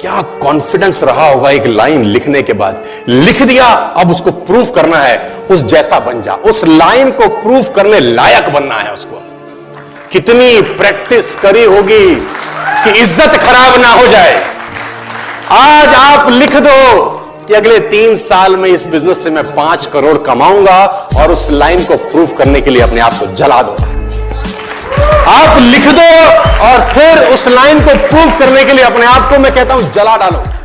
क्या कॉन्फिडेंस रहा होगा एक लाइन लिखने के बाद? लिख दिया, अब उसको प्रूफ करना है, उस जैसा बन जा। उस लाइन को प्रूफ करने लायक बनना है उसको। कितनी प्रैक्टिस करी होगी कि इज़्ज़त खराब ना हो जाए। आज आप लिख दो कि अगले तीन साल में इस बिज़नेस से मैं पाँच करोड़ कमाऊँगा और उस लाइन को प्रूफ करने के लिए अपने आप को जला दो आप लिख दो और फिर उस लाइन को प्रूव करने के लिए अपने आप को मैं कहता हूँ, जला डालो।